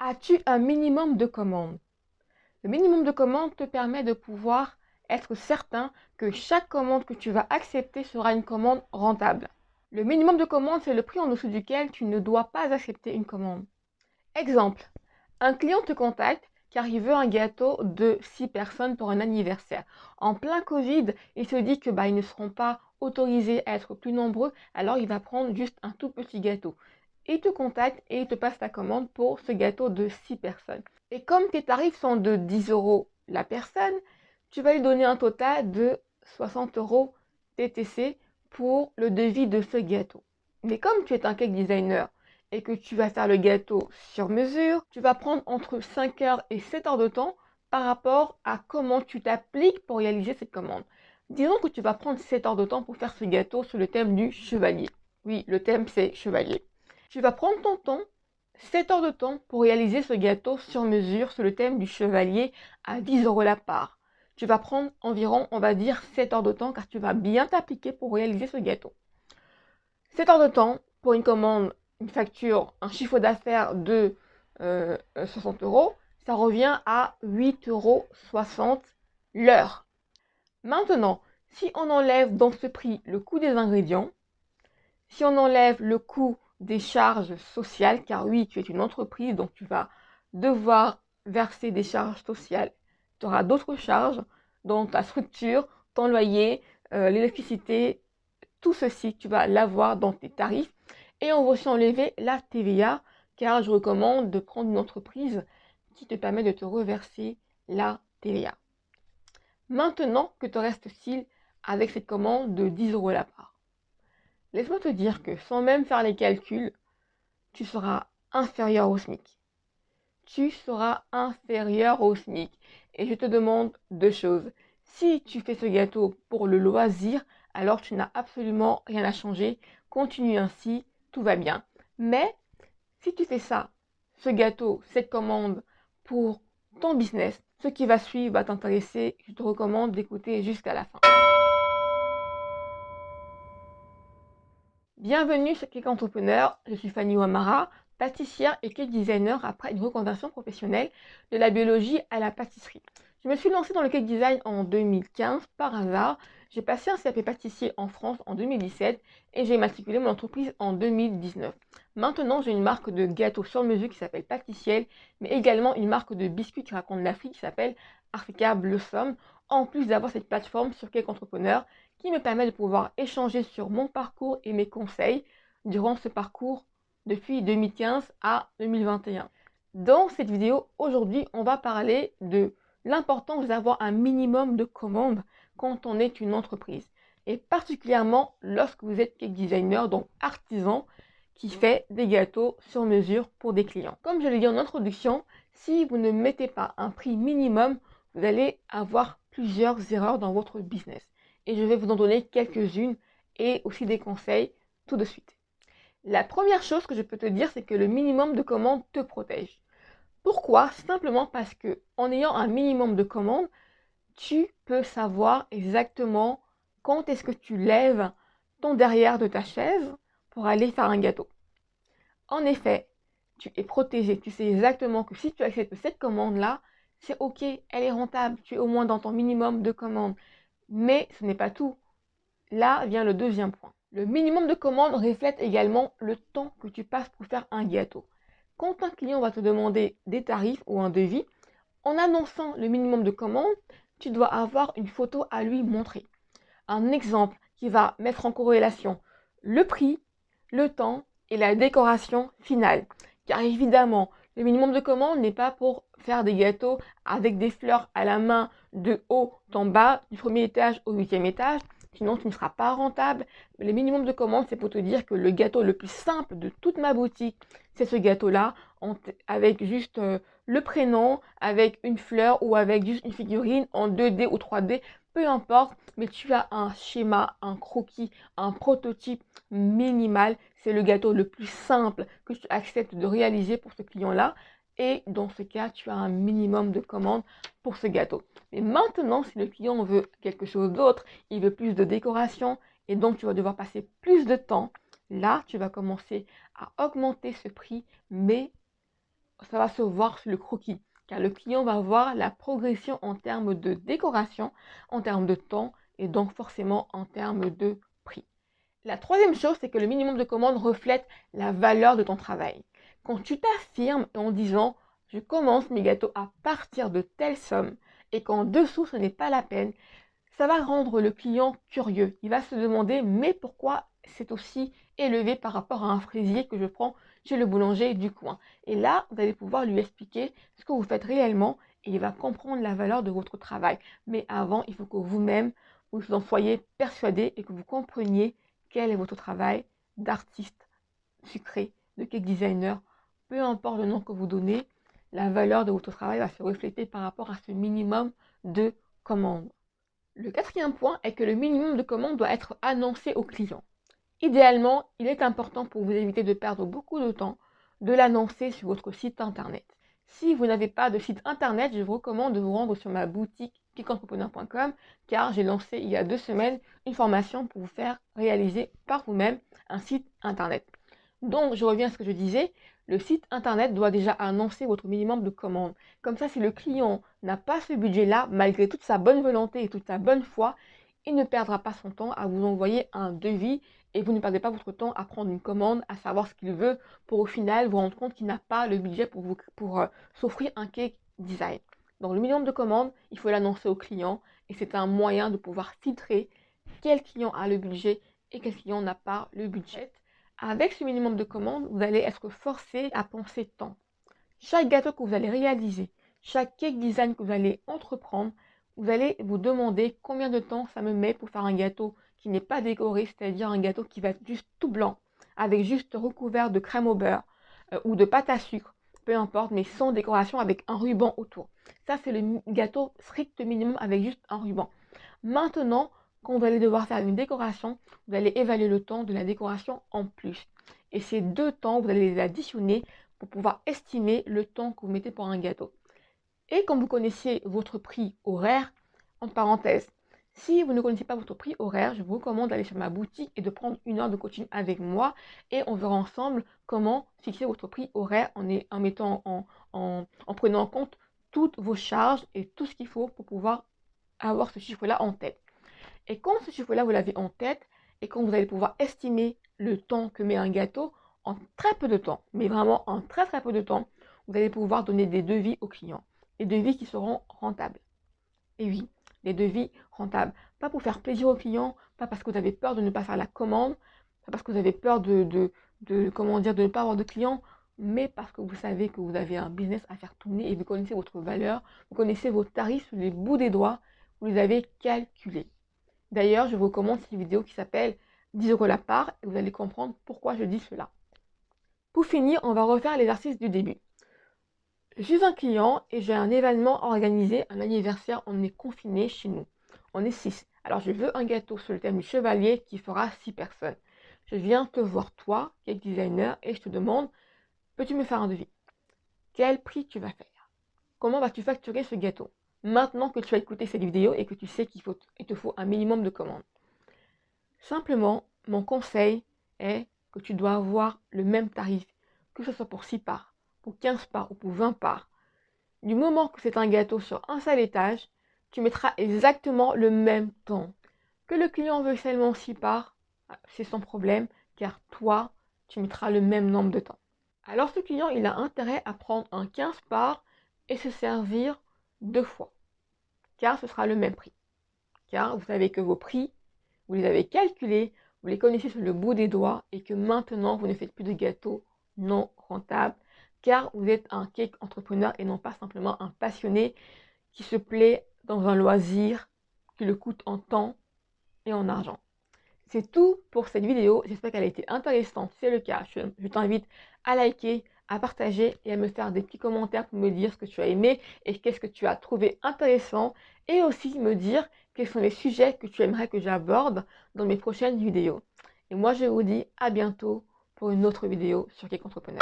As-tu un minimum de commandes? Le minimum de commandes te permet de pouvoir être certain que chaque commande que tu vas accepter sera une commande rentable. Le minimum de commandes, c'est le prix en dessous duquel tu ne dois pas accepter une commande. Exemple, un client te contacte car il veut un gâteau de 6 personnes pour un anniversaire. En plein Covid, il se dit que bah, ne seront pas autorisés à être plus nombreux, alors il va prendre juste un tout petit gâteau. Il te contacte et il te passe ta commande pour ce gâteau de 6 personnes. Et comme tes tarifs sont de 10 euros la personne, tu vas lui donner un total de 60 euros TTC pour le devis de ce gâteau. Mais comme tu es un cake designer et que tu vas faire le gâteau sur mesure, tu vas prendre entre 5 heures et 7 heures de temps par rapport à comment tu t'appliques pour réaliser cette commande. Disons que tu vas prendre 7 heures de temps pour faire ce gâteau sur le thème du chevalier. Oui, le thème c'est chevalier. Tu vas prendre ton temps, 7 heures de temps pour réaliser ce gâteau sur mesure sur le thème du chevalier à 10 euros la part tu vas prendre environ, on va dire, 7 heures de temps car tu vas bien t'appliquer pour réaliser ce gâteau. 7 heures de temps pour une commande, une facture, un chiffre d'affaires de 60 euh, euros, ça revient à 8,60 euros l'heure. Maintenant, si on enlève dans ce prix le coût des ingrédients, si on enlève le coût des charges sociales, car oui, tu es une entreprise, donc tu vas devoir verser des charges sociales tu auras d'autres charges dans ta structure, ton loyer, euh, l'électricité, tout ceci, tu vas l'avoir dans tes tarifs. Et on va aussi enlever la TVA, car je recommande de prendre une entreprise qui te permet de te reverser la TVA. Maintenant que te reste-t-il avec cette commande de 10 euros la part Laisse-moi te dire que sans même faire les calculs, tu seras inférieur au SMIC tu seras inférieur au SMIC. Et je te demande deux choses. Si tu fais ce gâteau pour le loisir, alors tu n'as absolument rien à changer. Continue ainsi, tout va bien. Mais si tu fais ça, ce gâteau, cette commande pour ton business, ce qui va suivre va t'intéresser. Je te recommande d'écouter jusqu'à la fin. Bienvenue chez Cake Entrepreneur, je suis Fanny Ouamara pâtissière et cake designer après une reconversion professionnelle de la biologie à la pâtisserie. Je me suis lancée dans le cake design en 2015 par hasard. J'ai passé un CAP pâtissier en France en 2017 et j'ai matriculé mon entreprise en 2019. Maintenant, j'ai une marque de gâteaux sur mesure qui s'appelle Pâtissiel, mais également une marque de biscuits qui raconte l'Afrique qui s'appelle Africa Blossom, en plus d'avoir cette plateforme sur Cake Entrepreneur qui me permet de pouvoir échanger sur mon parcours et mes conseils durant ce parcours depuis 2015 à 2021. Dans cette vidéo, aujourd'hui, on va parler de l'importance d'avoir un minimum de commandes quand on est une entreprise. Et particulièrement lorsque vous êtes cake designer, donc artisan, qui fait des gâteaux sur mesure pour des clients. Comme je l'ai dit en introduction, si vous ne mettez pas un prix minimum, vous allez avoir plusieurs erreurs dans votre business. Et je vais vous en donner quelques-unes et aussi des conseils tout de suite. La première chose que je peux te dire, c'est que le minimum de commandes te protège. Pourquoi? Simplement parce que en ayant un minimum de commandes, tu peux savoir exactement quand est-ce que tu lèves ton derrière de ta chaise pour aller faire un gâteau. En effet, tu es protégé. Tu sais exactement que si tu acceptes cette commande-là, c'est OK, elle est rentable. Tu es au moins dans ton minimum de commandes. Mais ce n'est pas tout. Là vient le deuxième point. Le minimum de commandes reflète également le temps que tu passes pour faire un gâteau. Quand un client va te demander des tarifs ou un devis, en annonçant le minimum de commandes, tu dois avoir une photo à lui montrer. Un exemple qui va mettre en corrélation le prix, le temps et la décoration finale. Car évidemment, le minimum de commandes n'est pas pour faire des gâteaux avec des fleurs à la main de haut en bas, du premier étage au huitième étage sinon tu ne seras pas rentable. Le minimum de commandes, c'est pour te dire que le gâteau le plus simple de toute ma boutique, c'est ce gâteau-là, avec juste euh, le prénom, avec une fleur ou avec juste une figurine en 2D ou 3D, peu importe, mais tu as un schéma, un croquis, un prototype minimal. C'est le gâteau le plus simple que tu acceptes de réaliser pour ce client-là. Et dans ce cas, tu as un minimum de commandes pour ce gâteau. Mais maintenant, si le client veut quelque chose d'autre, il veut plus de décoration et donc tu vas devoir passer plus de temps, là, tu vas commencer à augmenter ce prix, mais ça va se voir sur le croquis, car le client va voir la progression en termes de décoration, en termes de temps et donc forcément en termes de. La troisième chose, c'est que le minimum de commande reflète la valeur de ton travail. Quand tu t'affirmes en disant je commence mes gâteaux à partir de telle somme et qu'en dessous ce n'est pas la peine, ça va rendre le client curieux. Il va se demander mais pourquoi c'est aussi élevé par rapport à un fraisier que je prends chez le boulanger du coin? Et là, vous allez pouvoir lui expliquer ce que vous faites réellement et il va comprendre la valeur de votre travail. Mais avant, il faut que vous-même, vous en soyez persuadé et que vous compreniez quel est votre travail d'artiste sucré, de cake designer. Peu importe le nom que vous donnez, la valeur de votre travail va se refléter par rapport à ce minimum de commandes. Le quatrième point est que le minimum de commandes doit être annoncé au client. Idéalement, il est important pour vous éviter de perdre beaucoup de temps de l'annoncer sur votre site internet. Si vous n'avez pas de site internet, je vous recommande de vous rendre sur ma boutique piquentrepreneur.com car j'ai lancé il y a deux semaines une formation pour vous faire réaliser par vous-même un site internet. Donc, je reviens à ce que je disais, le site internet doit déjà annoncer votre minimum de commandes. Comme ça, si le client n'a pas ce budget-là, malgré toute sa bonne volonté et toute sa bonne foi, il ne perdra pas son temps à vous envoyer un devis et vous ne perdez pas votre temps à prendre une commande, à savoir ce qu'il veut, pour au final vous rendre compte qu'il n'a pas le budget pour, vous, pour euh, s'offrir un cake design. Donc le minimum de commandes, il faut l'annoncer au client et c'est un moyen de pouvoir filtrer quel client a le budget et quel client n'a pas le budget. Avec ce minimum de commandes, vous allez être forcé à penser temps. Chaque gâteau que vous allez réaliser, chaque cake design que vous allez entreprendre, vous allez vous demander combien de temps ça me met pour faire un gâteau qui n'est pas décoré, c'est-à-dire un gâteau qui va être juste tout blanc, avec juste recouvert de crème au beurre euh, ou de pâte à sucre, peu importe, mais sans décoration avec un ruban autour. Ça, c'est le gâteau strict minimum avec juste un ruban. Maintenant, quand vous allez devoir faire une décoration, vous allez évaluer le temps de la décoration en plus. Et ces deux temps, vous allez les additionner pour pouvoir estimer le temps que vous mettez pour un gâteau. Et quand vous connaissez votre prix horaire, entre parenthèses, si vous ne connaissez pas votre prix horaire, je vous recommande d'aller sur ma boutique et de prendre une heure de coaching avec moi et on verra ensemble comment fixer votre prix horaire en, en en, en, prenant en compte toutes vos charges et tout ce qu'il faut pour pouvoir avoir ce chiffre-là en tête. Et quand ce chiffre-là, vous l'avez en tête et quand vous allez pouvoir estimer le temps que met un gâteau en très peu de temps, mais vraiment en très très peu de temps, vous allez pouvoir donner des devis aux clients. Des devis qui seront rentables. Et oui, des devis rentables. Pas pour faire plaisir aux clients, pas parce que vous avez peur de ne pas faire la commande, pas parce que vous avez peur de, de, comment dire, de ne pas avoir de clients, mais parce que vous savez que vous avez un business à faire tourner et vous connaissez votre valeur, vous connaissez vos tarifs sur les bouts des doigts, vous les avez calculés. D'ailleurs, je vous recommande cette vidéo qui s'appelle 10 euros la part et vous allez comprendre pourquoi je dis cela. Pour finir, on va refaire l'exercice du début. Je suis un client et j'ai un événement organisé, un anniversaire, on est confiné chez nous. On est 6. Alors je veux un gâteau sur le thème du chevalier qui fera 6 personnes. Je viens te voir toi, cake designer, et je te demande, peux-tu me faire un devis? Quel prix tu vas faire? Comment vas-tu facturer ce gâteau? Maintenant que tu as écouté cette vidéo et que tu sais qu'il te faut un minimum de commandes. Simplement, mon conseil est que tu dois avoir le même tarif, que ce soit pour 6 parts, 15 parts ou pour 20 parts, du moment que c'est un gâteau sur un seul étage, tu mettras exactement le même temps. Que le client veut seulement 6 parts, c'est son problème, car toi, tu mettras le même nombre de temps. Alors ce client, il a intérêt à prendre un 15 parts et se servir deux fois, car ce sera le même prix. Car vous savez que vos prix, vous les avez calculés, vous les connaissez sur le bout des doigts et que maintenant, vous ne faites plus de gâteaux non rentables car vous êtes un cake entrepreneur et non pas simplement un passionné qui se plaît dans un loisir qui le coûte en temps et en argent. C'est tout pour cette vidéo. J'espère qu'elle a été intéressante. Si c'est le cas, je, t'invite à liker, à partager et à me faire des petits commentaires pour me dire ce que tu as aimé et qu'est-ce que tu as trouvé intéressant et aussi me dire quels sont les sujets que tu aimerais que j'aborde dans mes prochaines vidéos. Et moi, je vous dis à bientôt pour une autre vidéo sur Cake Entrepreneur.